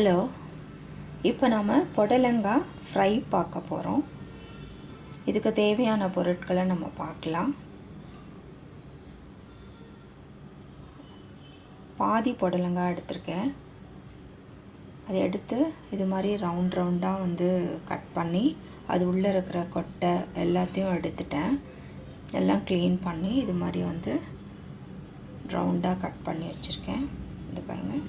Hello. இப்போ நாம் புடலங்காய் ஃப்ரை பார்க்க போகிறோம் இதுக்கு தேவையான பொருட்களை நம்ம பார்க்கலாம். பாதி புடலங்காய் எடுத்திருக்கேன். அதை எடுத்து இது மாதிரி ரவுண்ட் ரவுண்டாக வந்து கட் பண்ணி அது உள்ளே இருக்கிற கொட்டை எல்லாத்தையும் எடுத்துட்டேன். எல்லாம் க்ளீன் பண்ணி இது மாதிரி வந்து ரவுண்டாக கட் பண்ணி வச்சுருக்கேன். இது பாருங்கள்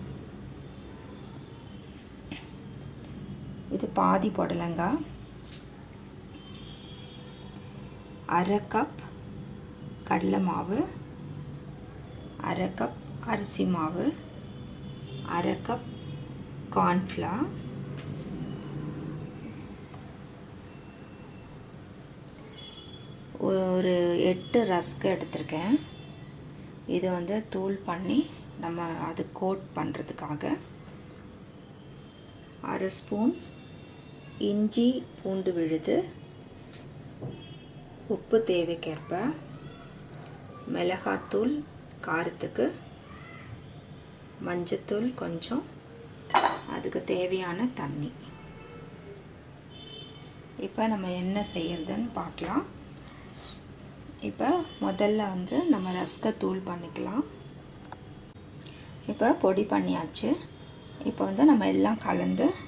இது பாதி புடலங்காய் அரை கப் கடலை மாவு. அரை கப் அரிசி மாவு. அரை கப் கார்ன்ஃப்ளவர் ஒரு எட்டு ரஸ்க் எடுத்திருக்கேன். இது வந்து தூள் பண்ணி நம்ம அது கோட் பண்ணுறதுக்காக அரை ஸ்பூன் இஞ்சி பூண்டு விழுது. உப்பு தேவைக்கேற்ப. மிளகாத்தூள் காரத்துக்கு. மஞ்சத்தூள் கொஞ்சம். அதுக்கு தேவையான தண்ணி. இப்போ நம்ம என்ன செய்யறதுன்னு பார்க்கலாம். இப்போ முதல்ல வந்து நம்ம ரஸ்கை தூள் பண்ணிக்கலாம். இப்போ பொடி பண்ணியாச்சு. இப்போ வந்து நம்ம எல்லாம் கலந்து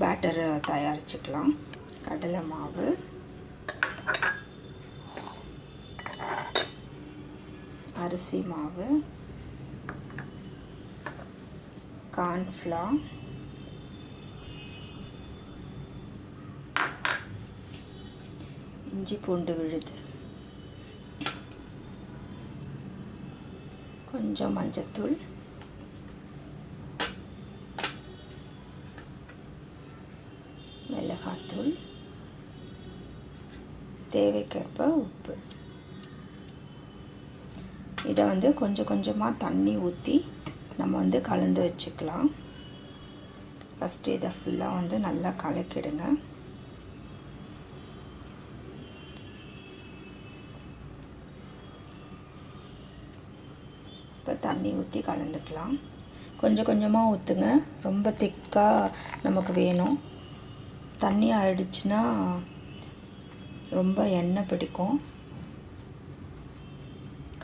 பேட்டர் தயாரிச்சுக்கலாம். கடலை மாவு. அரிசி மாவு. கார்ன்ஃப்ளவர் இஞ்சி பூண்டு விழுது. கொஞ்சம் மஞ்சத்தூள். மிளகாத்தூள் தேவைக்கேற்ப உப்பு. இதை வந்து கொஞ்சம் கொஞ்சமாக தண்ணி ஊற்றி நம்ம வந்து கலந்து வச்சுக்கலாம். ஃபஸ்ட்டு இதை ஃபுல்லாக வந்து நல்லா கலக்கிடுங்க. இப்போ தண்ணி ஊற்றி கலந்துக்கலாம். கொஞ்சம் கொஞ்சமாக ஊற்றுங்க ரொம்ப திக்காக நமக்கு வேணும். தண்ணி ஆயிடுச்சுன்னா ரொம்ப எண்ணெய் பிடிக்கும்.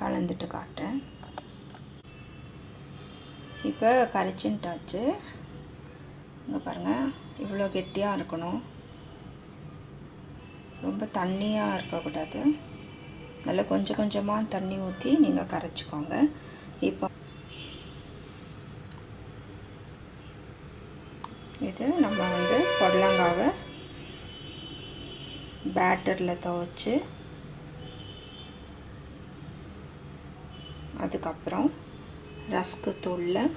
கலந்துட்டு காட்டுறேன். இப்போ கரைச்சின்ட்டாச்சு இங்கே பாருங்கள் இவ்வளோ கெட்டியாக இருக்கணும். ரொம்ப தண்ணியாக இருக்கக்கூடாது. நல்லா கொஞ்சம் கொஞ்சமாக தண்ணி ஊற்றி நீங்கள் கரைச்சிக்கோங்க. இப்போ இது நம்ம வந்து புடலங்காவை பேட்டரில் துவைச்சி அதுக்கப்புறம் ரஸ்க்கு தூளில்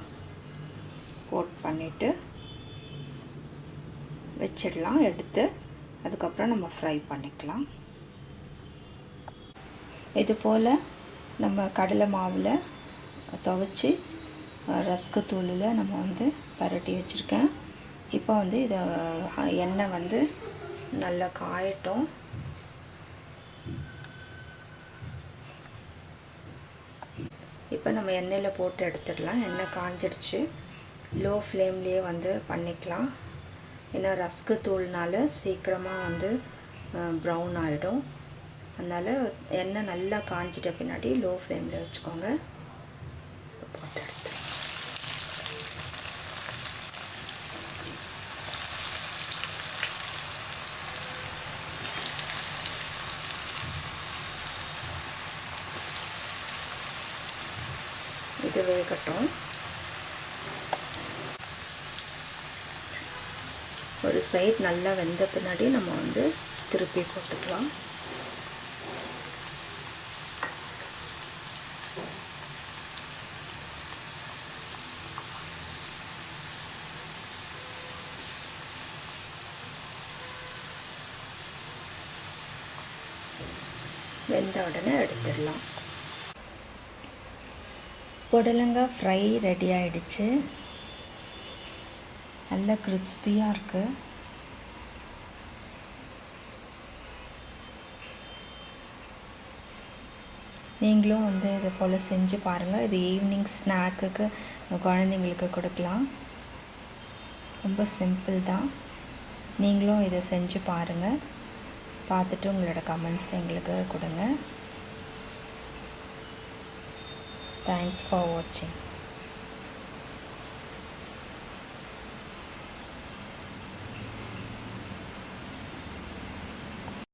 கோட் பண்ணிவிட்டு வச்சிடலாம் எடுத்து அதுக்கப்புறம் நம்ம ஃப்ரை பண்ணிக்கலாம். இது போல் நம்ம கடலை மாவில் துவைச்சி ரஸ்க்கு தூளில் நம்ம வந்து பரட்டி வச்சுருக்கேன். இப்போ வந்து இதை எண்ணெய் வந்து நல்லா காயட்டும். இப்போ நம்ம எண்ணெயில் போட்டு எடுத்துடலாம். எண்ணெய் காஞ்சிடுச்சு. லோ ஃப்ளேம்லேயே வந்து பண்ணிக்கலாம். ஏன்னா ரஸ்க்கு தூள்னால சீக்கிரமாக வந்து ப்ரௌன் ஆகிடும் அதனால் எண்ணெய் நல்லா காஞ்சிட்ட பின்னாடி லோ ஃப்ளேமில் வச்சுக்கோங்க. போட்டு எடுத்து இது வேகட்டும் ஒரு சைட் நல்லா வெந்த பின்னாடி நம்ம வந்து திருப்பி போட்டுக்கலாம் வெந்த உடனே எடுத்துடலாம் புடலங்காய் ஃப்ரை ரெடி ஆகிடுச்சு நல்ல கிறிஸ்பியாக இருக்குது நீங்களும் வந்து இதை போல் செஞ்சு பாருங்கள் இது ஈவினிங் ஸ்நாக்குக்கு குழந்தைங்களுக்கு கொடுக்கலாம். ரொம்ப சிம்பிள் தான். நீங்களும் இதை செஞ்சு பாருங்கள் பார்த்துட்டு உங்களோட கமெண்ட்ஸ் எங்களுக்கு கொடுங்க. Thanks for watching.